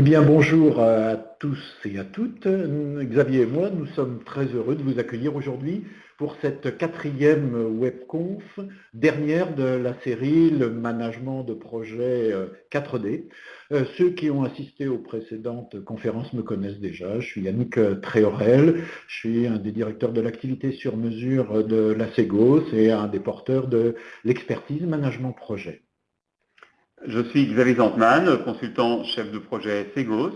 Eh bien, bonjour à tous et à toutes. Xavier et moi, nous sommes très heureux de vous accueillir aujourd'hui pour cette quatrième webconf, dernière de la série Le management de projet 4D. Euh, ceux qui ont assisté aux précédentes conférences me connaissent déjà. Je suis Yannick Tréorel, je suis un des directeurs de l'activité sur mesure de la CEGOS et un des porteurs de l'expertise management projet. Je suis Xavier Zantman, consultant chef de projet Segos,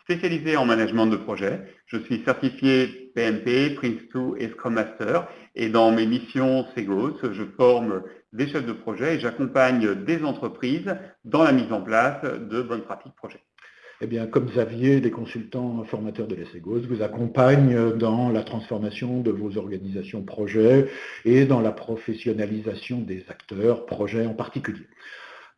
spécialisé en management de projet. Je suis certifié PMP, Prince2 et Scrum Master. Et dans mes missions Segos, je forme des chefs de projet et j'accompagne des entreprises dans la mise en place de bonnes pratiques projet. Eh bien, comme Xavier, les consultants formateurs de la Segos vous accompagnent dans la transformation de vos organisations projets et dans la professionnalisation des acteurs projets en particulier.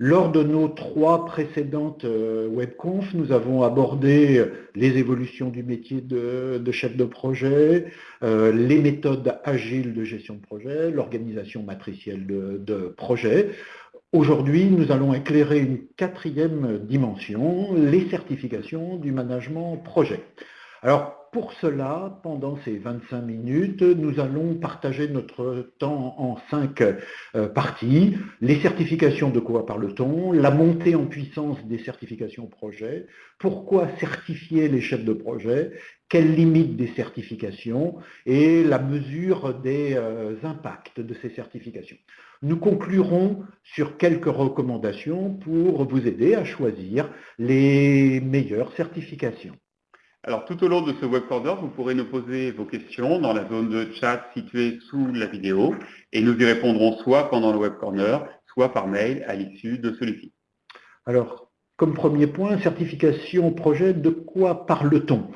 Lors de nos trois précédentes euh, webconf, nous avons abordé les évolutions du métier de, chef de projet, euh, les méthodes agiles de gestion de projet, l'organisation matricielle de, projet. Aujourd'hui, nous allons éclairer une quatrième dimension, les certifications du management projet. Pour cela, pendant ces 25 minutes, nous allons partager notre temps en cinq euh, parties. Les certifications, de quoi parle-t-on? La montée en puissance des certifications projet. Pourquoi certifier les chefs de projet? Quelles limites des certifications? Et la mesure des euh, impacts de ces certifications. Nous conclurons sur quelques recommandations pour vous aider à choisir les meilleures certifications. Alors tout au long de ce web corner, vous pourrez nous poser vos questions dans la zone de chat située sous la vidéo et nous y répondrons soit pendant le web corner, soit par mail à l'issue de celui-ci. Alors, comme premier point, certification projet, de quoi parle-t-on?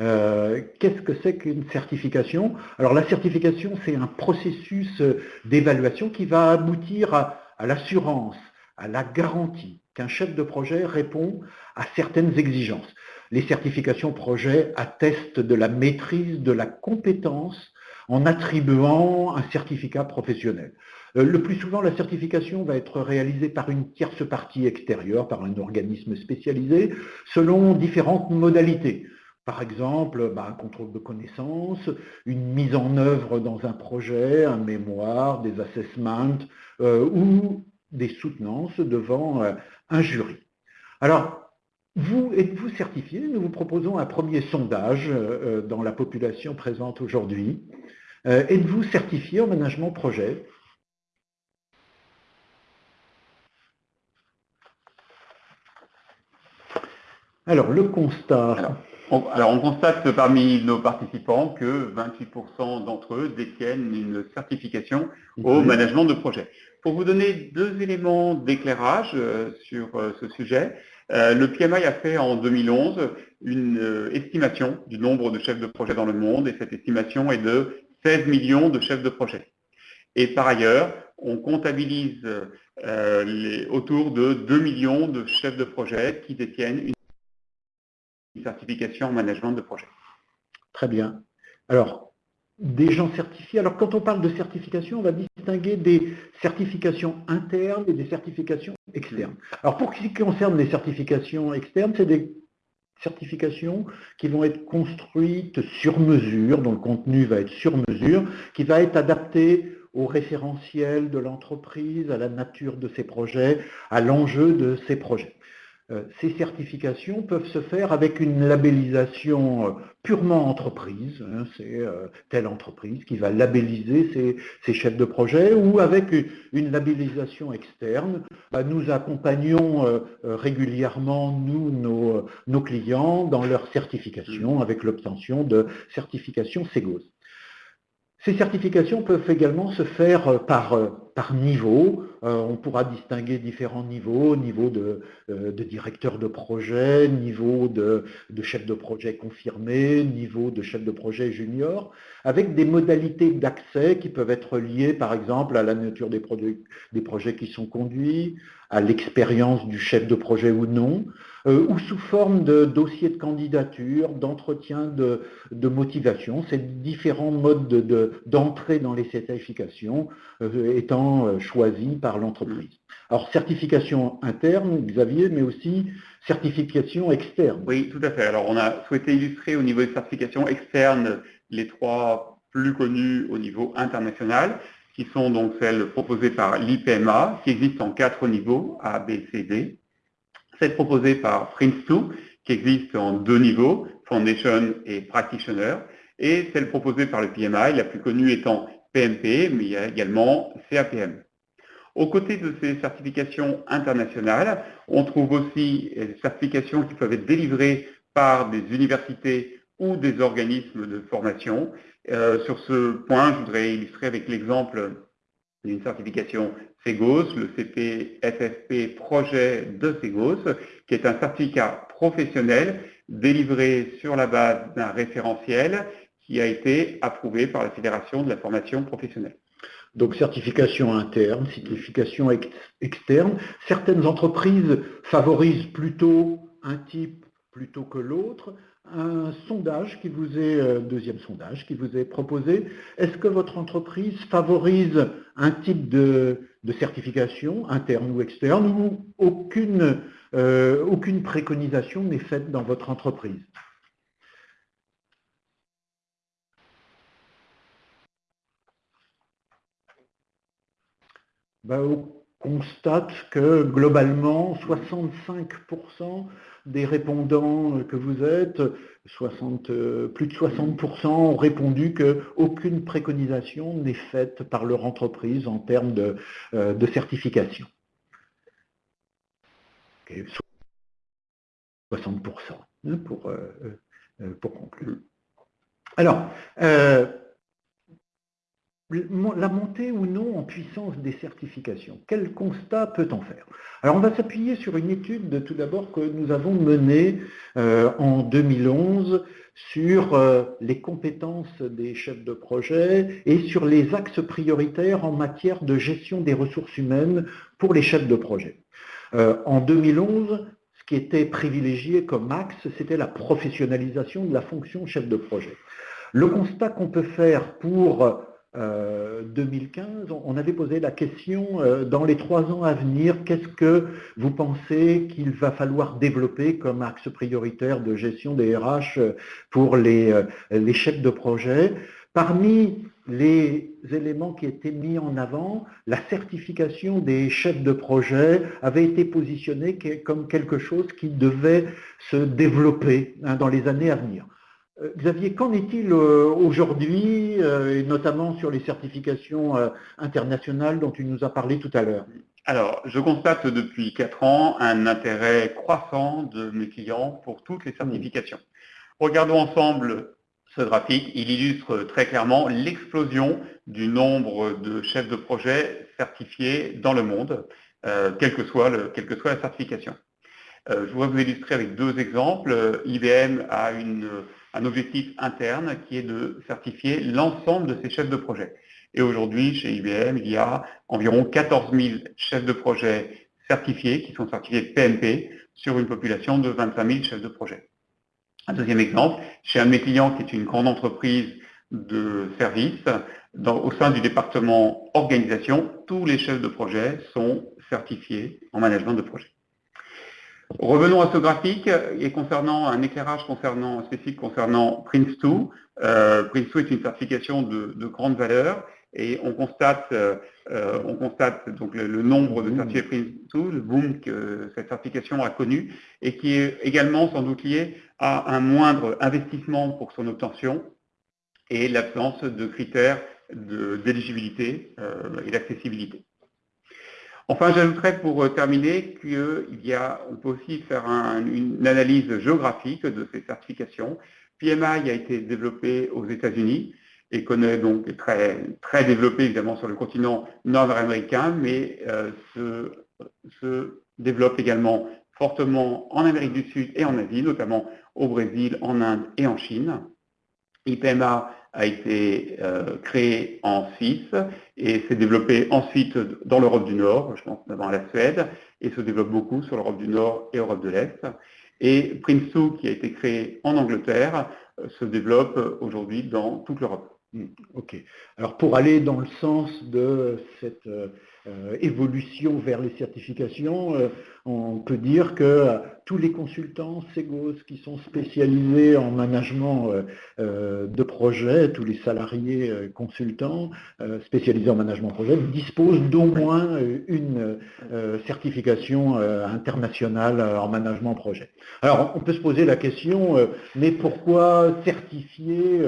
Euh, Qu'est-ce que c'est qu'une certification? Alors la certification, c'est un processus d'évaluation qui va aboutir à l'assurance, à la garantie qu'un chef de projet répond à certaines exigences les certifications projet attestent de la maîtrise de la compétence en attribuant un certificat professionnel. Euh, le plus souvent, la certification va être réalisée par une tierce partie extérieure, par un organisme spécialisé, selon différentes modalités. Par exemple, bah, un contrôle de connaissances, une mise en œuvre dans un projet, un mémoire, des assessments euh, ou des soutenances devant euh, un jury. Vous êtes-vous certifié? Nous vous proposons un premier sondage euh, dans la population présente aujourd'hui. Euh, êtes-vous certifié en management projet? Alors, le constat. Alors on, constate parmi nos participants que 28% d'entre eux détiennent une certification au management de projet. Pour vous donner deux éléments d'éclairage euh, sur ce sujet, euh, le PMI a fait en 2011 une euh, estimation du nombre de chefs de projet dans le monde et cette estimation est de 16 millions de chefs de projet. Et par ailleurs, on comptabilise euh, autour de 2 millions de chefs de projet qui détiennent une certification en management de projet. Très bien. Alors, des gens certifiés. Alors quand on parle de certification, on va distinguer des certifications internes et des certifications externes. Alors pour ce qui concerne les certifications externes, c'est des certifications qui vont être construites sur mesure, dont le contenu va être sur mesure, qui va être adapté au référentiel de l'entreprise, à la nature de ses projets, à l'enjeu de ses projets. Euh, ces certifications peuvent se faire avec une labellisation euh, purement entreprise, hein, c'est euh, telle entreprise qui va labelliser ses, chefs de projet, ou avec une, labellisation externe. Bah, nous accompagnons régulièrement, nous, nos, nos, clients, dans leur certification, avec l'obtention de certifications SEGOS. Ces certifications peuvent également se faire par par niveau. Euh, on pourra distinguer différents niveaux, niveau de, euh, directeur de projet, niveau de, chef de projet confirmé, niveau de chef de projet junior, avec des modalités d'accès qui peuvent être liées par exemple à la nature des projets qui sont conduits, à l'expérience du chef de projet ou non, euh, ou sous forme de dossier de candidature, d'entretien de, motivation. Ces différents modes d'entrée dans les certifications étant euh, choisi par l'entreprise. Alors, certification interne, Xavier, mais aussi certification externe. Oui, tout à fait. Alors, on a souhaité illustrer au niveau des certifications externes les trois plus connues au niveau international, qui sont donc celles proposées par l'IPMA, qui existent en quatre niveaux, A, B, C, D. Celle proposée par Prince2, qui existe en deux niveaux, Foundation et Practitioner, et celle proposée par le PMI, la plus connue étant PMP, mais il y a également CAPM. Aux côtés de ces certifications internationales, on trouve aussi des certifications qui peuvent être délivrées par des universités ou des organismes de formation. Euh, sur ce point, je voudrais illustrer avec l'exemple d'une certification CEGOS, le CPFFP projet de CEGOS, qui est un certificat professionnel délivré sur la base d'un référentiel qui a été approuvé par la Fédération de la formation professionnelle. Donc certification interne, certification externe. Certaines entreprises favorisent plutôt un type plutôt que l'autre. Un sondage qui vous est, euh, deuxième sondage qui vous est proposé, est-ce que votre entreprise favorise un type de, certification interne ou externe ou aucune, euh, préconisation n'est faite dans votre entreprise. Ben, on constate que globalement, 65% des répondants que vous êtes, 60, plus de 60% ont répondu qu'aucune préconisation n'est faite par leur entreprise en termes de, euh, certification. 60% hein, pour, euh, euh, pour conclure. Alors, la montée ou non en puissance des certifications. Quel constat peut-on faire? Alors on va s'appuyer sur une étude tout d'abord que nous avons menée euh, en 2011 sur euh, les compétences des chefs de projet et sur les axes prioritaires en matière de gestion des ressources humaines pour les chefs de projet. Euh, en 2011, ce qui était privilégié comme axe, c'était la professionnalisation de la fonction chef de projet. Le constat qu'on peut faire pour 2015, euh, on avait posé la question, euh, dans les trois ans à venir, qu'est-ce que vous pensez qu'il va falloir développer comme axe prioritaire de gestion des RH pour les, euh, les chefs de projet? Parmi les éléments qui étaient mis en avant, la certification des chefs de projet avait été positionnée comme quelque chose qui devait se développer hein, dans les années à venir. Euh, Xavier, qu'en est-il euh, aujourd'hui, euh, et notamment sur les certifications internationales dont tu nous as parlé tout à l'heure? Alors, je constate depuis quatre ans un intérêt croissant de mes clients pour toutes les certifications. Regardons ensemble ce graphique. Il illustre très clairement l'explosion du nombre de chefs de projet certifiés dans le monde, quelle, que soit quelle que soit la certification. je voudrais vous illustrer avec deux exemples. IBM a une un objectif interne qui est de certifier l'ensemble de ses chefs de projet. Et aujourd'hui, chez IBM, il y a environ 14 000 chefs de projet certifiés, qui sont certifiés PMP, sur une population de 25 000 chefs de projet. Un deuxième exemple, chez un de mes clients qui est une grande entreprise de services, au sein du département organisation, tous les chefs de projet sont certifiés en management de projet. Revenons à ce graphique et concernant un éclairage concernant, spécifique concernant Prince2. Euh, Prince2 est une certification de, grande valeur et on constate, euh, on constate donc le, nombre de certifiés Prince2, le boom que cette certification a connu et qui est également sans doute lié à un moindre investissement pour son obtention et l'absence de critères d'éligibilité euh, et d'accessibilité. Enfin, j'ajouterais pour euh, terminer qu'on peut aussi faire une analyse géographique de ces certifications. PMI a été développé aux États-Unis et connaît donc très, très développé évidemment sur le continent nord-américain, mais euh, se, développe également fortement en Amérique du Sud et en Asie, notamment au Brésil, en Inde et en Chine. IPMA a été euh, créé en Suisse et s'est développé ensuite dans l'Europe du Nord, je pense notamment à la Suède, et se développe beaucoup sur l'Europe du Nord et l'Europe de l'Est. Et Prince2, qui a été créé en Angleterre, euh, se développe aujourd'hui dans toute l'Europe. Hmm, ok. Alors pour aller dans le sens de cette, euh, évolution vers les certifications, on peut dire que tous les consultants Segos qui sont spécialisés en management euh, euh, de projet, tous les salariés euh, consultants spécialisés en management de projet, disposent d'au moins une certification internationale en management de projet. Alors, on peut se poser la question, mais pourquoi certifier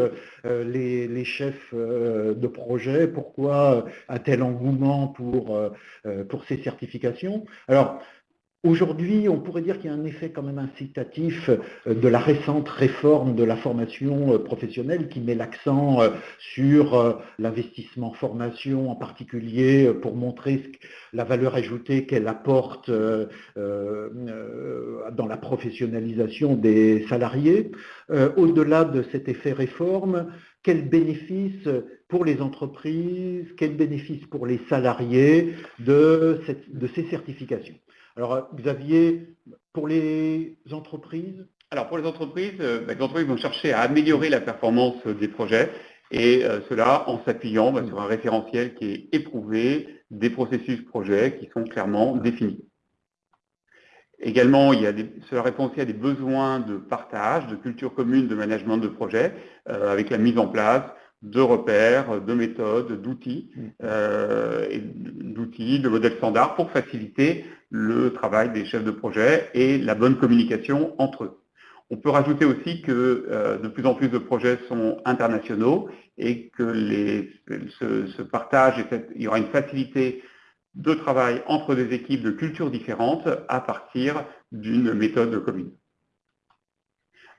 les, les, chefs de projet? Pourquoi un tel engouement pour, pour ces certifications Aujourd'hui, on pourrait dire qu'il y a un effet quand même incitatif euh, de la récente réforme de la formation euh, professionnelle qui met l'accent euh, sur l'investissement formation en particulier pour montrer la valeur ajoutée qu'elle apporte dans la professionnalisation des salariés. Au-delà de cet effet réforme, quel bénéfice pour les entreprises, quel bénéfice pour les salariés de ces certifications? Alors, Xavier, pour les entreprises Alors, pour les entreprises, euh, bah, les entreprises vont chercher à améliorer la performance des projets et euh, cela en s'appuyant bah, sur un référentiel qui est éprouvé, des processus projets qui sont clairement définis. Également, il y a cela répond aussi à des besoins de partage, de culture commune de management de projet, euh, avec la mise en place de repères, de méthodes, d'outils, mm. euh, d'outils, de modèles standards pour faciliter le travail des chefs de projet et la bonne communication entre eux. On peut rajouter aussi que euh, de plus en plus de projets sont internationaux et que ce, partage, et il y aura une facilité de travail entre des équipes de cultures différentes à partir d'une méthode commune.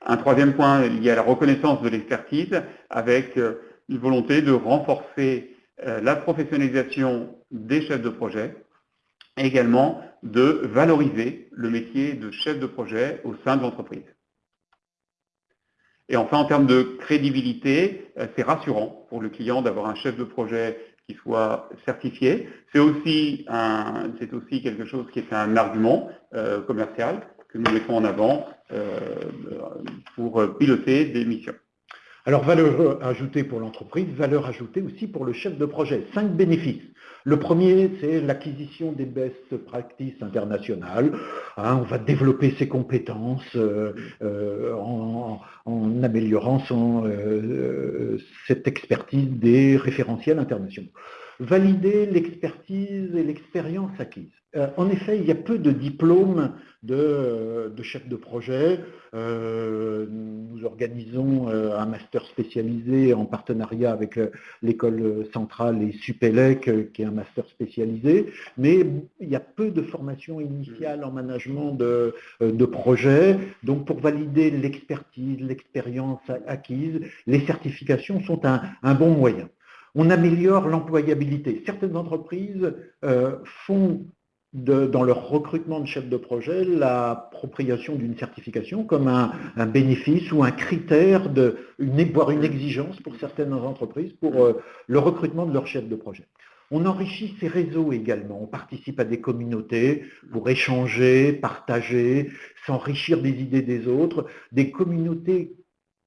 Un troisième point lié à la reconnaissance de l'expertise avec euh, une volonté de renforcer euh, la professionnalisation des chefs de projet également de valoriser le métier de chef de projet au sein de l'entreprise. Et enfin, en termes de crédibilité, euh, c'est rassurant pour le client d'avoir un chef de projet qui soit certifié. C'est aussi, quelque chose qui est un argument euh, commercial que nous mettons en avant pour piloter des missions. Alors, valeur ajoutée pour l'entreprise, valeur ajoutée aussi pour le chef de projet. Cinq bénéfices. Le premier, c'est l'acquisition des best practices internationales. Hein, on va développer ses compétences euh, euh, en, améliorant euh, cette expertise des référentiels internationaux. Valider l'expertise et l'expérience acquise. Euh, en effet, il y a peu de diplômes de, euh, de chef de projet. Euh, nous organisons un master spécialisé en partenariat avec l'école centrale et Supélec, qui est un master spécialisé, mais il y a peu de formation initiale en management de, de projet. Donc pour valider l'expertise, l'expérience acquise, les certifications sont un bon moyen on améliore l'employabilité. Certaines entreprises font dans leur recrutement de chef de projet l'appropriation d'une certification comme un, bénéfice ou un critère, voire une exigence pour certaines entreprises pour euh, le recrutement de leur chef de projet. On enrichit ces réseaux également, on participe à des communautés pour échanger, partager, s'enrichir des idées des autres, des communautés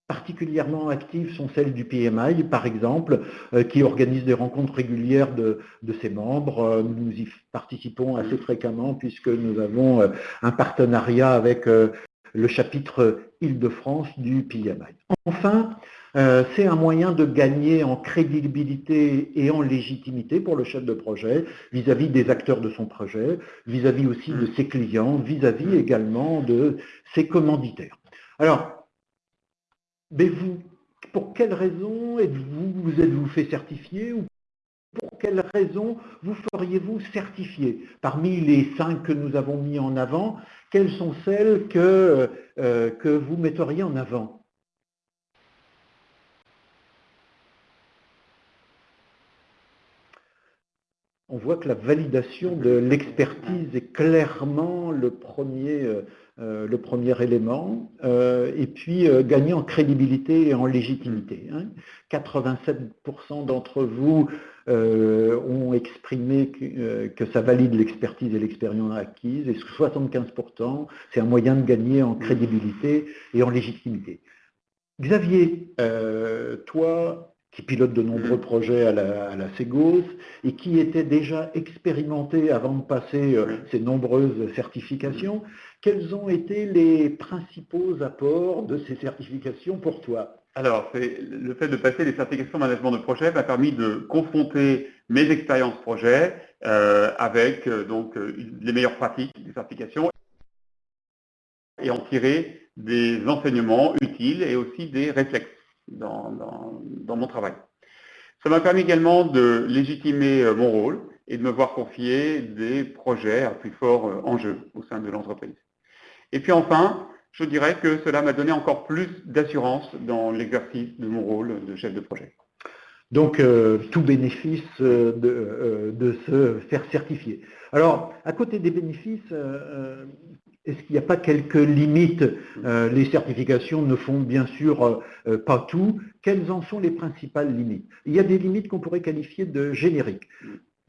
particulièrement actives sont celles du PMI, par exemple, euh, qui organise des rencontres régulières de, ses membres. Euh, nous y participons assez fréquemment puisque nous avons euh, un partenariat avec le chapitre Île-de-France du PMI. Enfin, c'est un moyen de gagner en crédibilité et en légitimité pour le chef de projet vis-à-vis des acteurs de son projet, vis-à-vis aussi de ses clients, vis-à-vis -vis également de ses commanditaires. Mais vous, pour quelle raison êtes-vous vous êtes-vous fait certifier ou pour quelle raison vous feriez-vous certifier? Parmi les cinq que nous avons mis en avant, quelles sont celles que, euh, que vous metteriez en avant? On voit que la validation de l'expertise est clairement le premier, euh, euh, le premier élément, euh, et puis gagner en crédibilité et en légitimité. 87% hein. d'entre vous ont exprimé que, ça valide l'expertise et l'expérience acquise, et 75%, c'est un moyen de gagner en crédibilité et en légitimité. Xavier, toi, qui pilote de nombreux mmh. projets à la, à Ségos et qui était déjà expérimenté avant de passer euh, ces nombreuses certifications. Quels ont été les principaux apports de ces certifications pour toi? Alors, le fait de passer les certifications management de projet m'a permis de confronter mes expériences projet euh, avec euh, donc les meilleures pratiques des certifications et en tirer des enseignements utiles et aussi des réflexes dans, mon travail. Ça m'a permis également de légitimer euh, mon rôle et de me voir confier des projets à plus fort euh, enjeu au sein de l'entreprise. Et puis enfin, je dirais que cela m'a donné encore plus d'assurance dans l'exercice de mon rôle de chef de projet. Donc, euh, tout bénéfice de, se faire certifier. Alors, à côté des bénéfices, est-ce qu'il n'y a pas quelques limites euh, Les certifications ne font bien sûr euh, euh, pas tout. Quelles en sont les principales limites? Il y a des limites qu'on pourrait qualifier de génériques.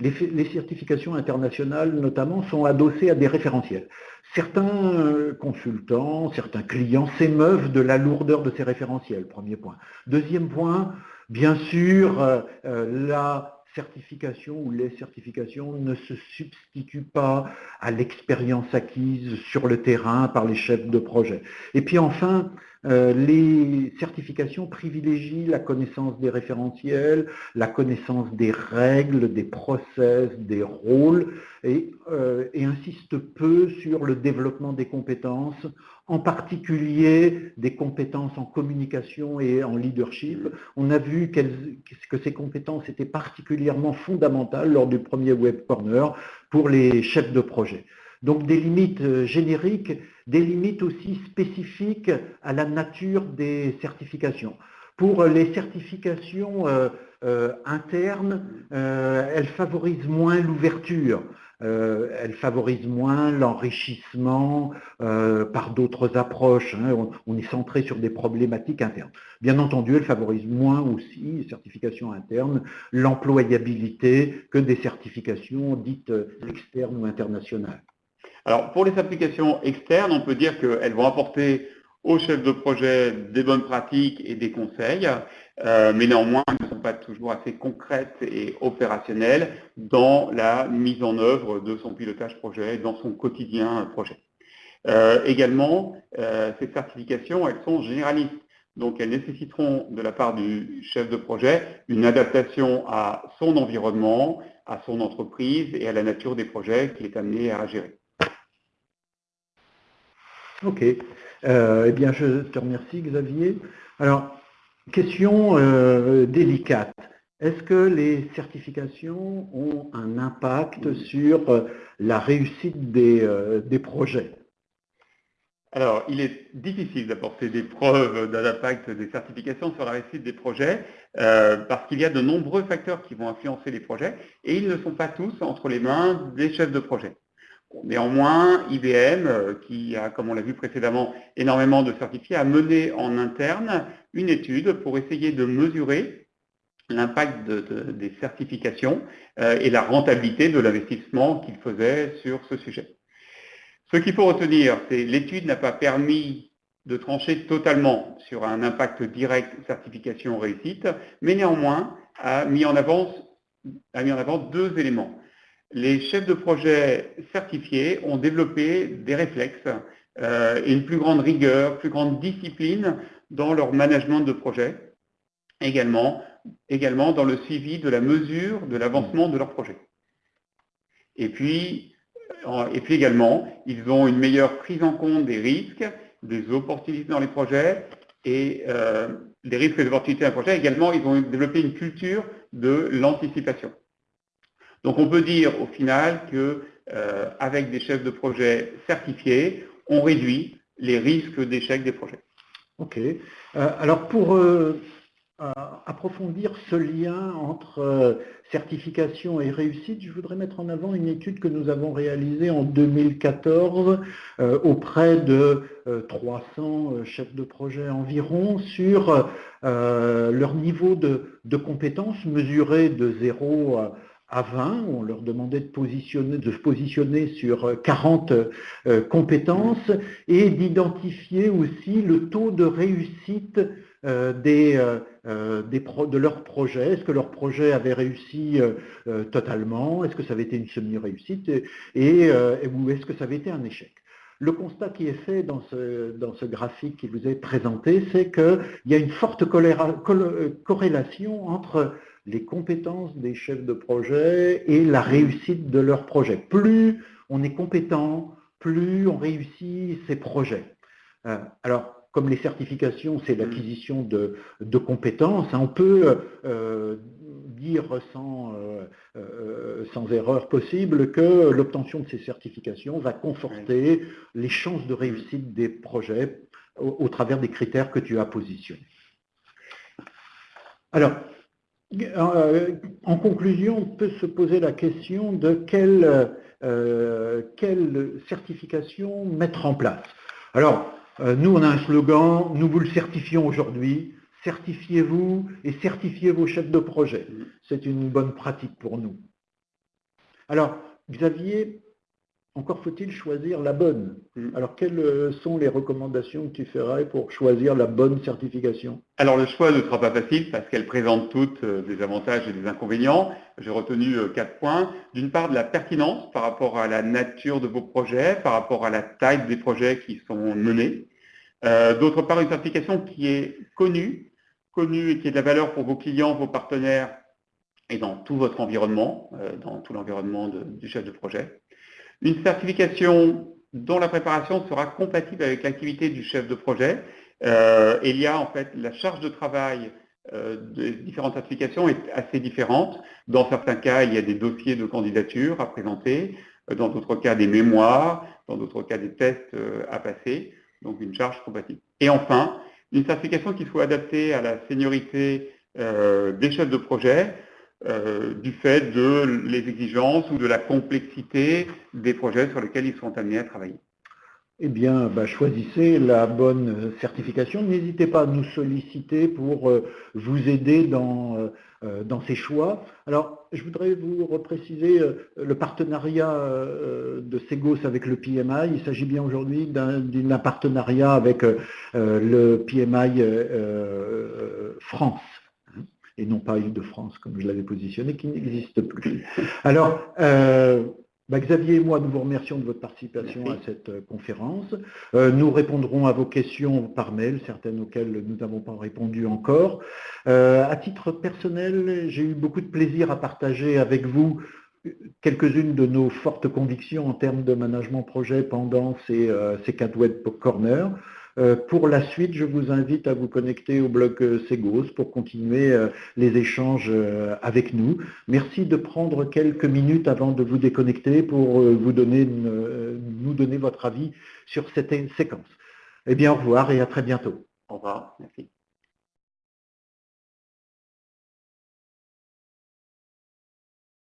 Les, certifications internationales, notamment, sont adossées à des référentiels. Certains consultants, certains clients s'émeuvent de la lourdeur de ces référentiels, premier point. Deuxième point, bien sûr, la certification ou les certifications ne se substituent pas à l'expérience acquise sur le terrain par les chefs de projet. Et puis enfin, euh, les certifications privilégient la connaissance des référentiels, la connaissance des règles, des process, des rôles, et, euh, et insistent peu sur le développement des compétences, en particulier des compétences en communication et en leadership. On a vu que ces compétences étaient particulièrement fondamentales lors du premier Web Corner pour les chefs de projet. Donc des limites euh, génériques, des limites aussi spécifiques à la nature des certifications. Pour les certifications euh, euh, internes, elles favorisent moins l'ouverture. elles favorisent moins l'enrichissement par d'autres approches. Hein. on, est centré sur des problématiques internes. Bien entendu, elles favorisent moins aussi, les certifications internes, l'employabilité que des certifications dites externes ou internationales. Alors, pour les applications externes, on peut dire qu'elles vont apporter aux chefs de projet des bonnes pratiques et des conseils, euh, mais néanmoins, elles ne sont pas toujours assez concrètes et opérationnelles dans la mise en œuvre de son pilotage projet, dans son quotidien projet. Euh, également, euh, ces certifications, elles sont généralistes. Donc, elles nécessiteront de la part du chef de projet une adaptation à son environnement, à son entreprise et à la nature des projets qu'il est amené à gérer. Ok. Euh, eh bien, je te remercie, Xavier. Alors, question euh, délicate. Est-ce que les certifications ont un impact sur euh, la réussite des, des projets? Alors, il est difficile d'apporter des preuves d'un impact des certifications sur la réussite des projets parce qu'il y a de nombreux facteurs qui vont influencer les projets et ils ne sont pas tous entre les mains des chefs de projet. Néanmoins, IBM, euh, qui a, comme on l'a vu précédemment, énormément de certifiés, a mené en interne une étude pour essayer de mesurer l'impact des certifications euh, et la rentabilité de l'investissement qu'il faisait sur ce sujet. Ce qu'il faut retenir, c'est que l'étude n'a pas permis de trancher totalement sur un impact direct certification réussite, mais néanmoins a mis en avant, a mis en avant deux éléments les chefs de projet certifiés ont développé des réflexes euh, et une plus grande rigueur, plus grande discipline dans leur management de projet, également, également dans le suivi de la mesure de l'avancement de leur projet. Et puis, et puis également, ils ont une meilleure prise en compte des risques, des opportunités dans les projets et euh, des risques et des opportunités dans les projets. Également, ils ont développé une culture de l'anticipation. Donc on peut dire au final qu'avec euh, des chefs de projet certifiés, on réduit les risques d'échec des projets. Ok. Euh, alors pour euh, approfondir ce lien entre certification et réussite, je voudrais mettre en avant une étude que nous avons réalisée en 2014 auprès de 300 chefs de projet environ sur leur niveau de, de compétences mesuré de 0 à à 20, on leur demandait de, positionner, se positionner sur 40 euh, euh, compétences et d'identifier aussi le taux de réussite euh, de leur projet Est-ce que leur projet avait réussi totalement? Est-ce que ça avait été une semi-réussite? Et, ou est-ce que ça avait été un échec? Le constat qui est fait dans ce, dans ce graphique qui vous est présenté, c'est qu'il y a une forte corrélation entre les compétences des chefs de projet et la réussite de leur projet. Plus on est compétent, plus on réussit ses projets. Euh, alors, comme les certifications, c'est l'acquisition de, compétences, hein, on peut euh, dire sans, euh, sans, erreur possible que l'obtention de ces certifications va conforter les chances de réussite des projets au travers des critères que tu as positionnés. Alors, en conclusion, on peut se poser la question de quelle, euh, certification mettre en place. Alors, euh, nous, on a un slogan, nous vous le certifions aujourd'hui, certifiez-vous et certifiez vos chefs de projet. C'est une bonne pratique pour nous. Alors, Xavier, encore faut-il choisir la bonne. Mm. Alors, quelles euh, sont les recommandations que tu ferais pour choisir la bonne certification? Alors, le choix ne sera pas facile parce qu'elle présente toutes euh, des avantages et des inconvénients. J'ai retenu euh, quatre points. D'une part, de la pertinence par rapport à la nature de vos projets, par rapport à la taille des projets qui sont menés. D'autre part, une certification qui est connue, connue et qui est de la valeur pour vos clients, vos partenaires et dans tout votre environnement, dans tout l'environnement du chef de projet. Une certification dont la préparation sera compatible avec l'activité du chef de projet. Euh, il y a en fait la charge de travail euh, des différentes certifications est assez différente. Dans certains cas, il y a des dossiers de candidature à présenter, euh, dans d'autres cas des mémoires, dans d'autres cas des tests à passer, donc une charge compatible. Et enfin, une certification qui soit adaptée à la seniorité des chefs de projet, euh, du fait de les exigences ou de la complexité des projets sur lesquels ils sont amenés à travailler. Eh bien, bah, choisissez la bonne certification. N'hésitez pas à nous solliciter pour euh, vous aider dans, euh, dans ces choix. Alors, je voudrais vous repréciser le partenariat de Segos avec le PMI. Il s'agit bien aujourd'hui d'un partenariat avec le PMI France et non pas Île-de-France, comme je l'avais positionné, qui n'existe plus. Alors, euh, bah, Xavier et moi, nous vous remercions de votre participation à cette euh, conférence. Euh, nous répondrons à vos questions par mail, certaines auxquelles nous n'avons pas répondu encore. à titre personnel, j'ai eu beaucoup de plaisir à partager avec vous quelques-unes de nos fortes convictions en termes de management projet pendant ces, ces quatre web corners. Euh, pour la suite, je vous invite à vous connecter au blog euh, Segos pour continuer euh, les échanges avec nous. Merci de prendre quelques minutes avant de vous déconnecter pour vous donner, nous donner votre avis sur cette séquence. Eh bien, au revoir et à très bientôt. Au revoir. Merci.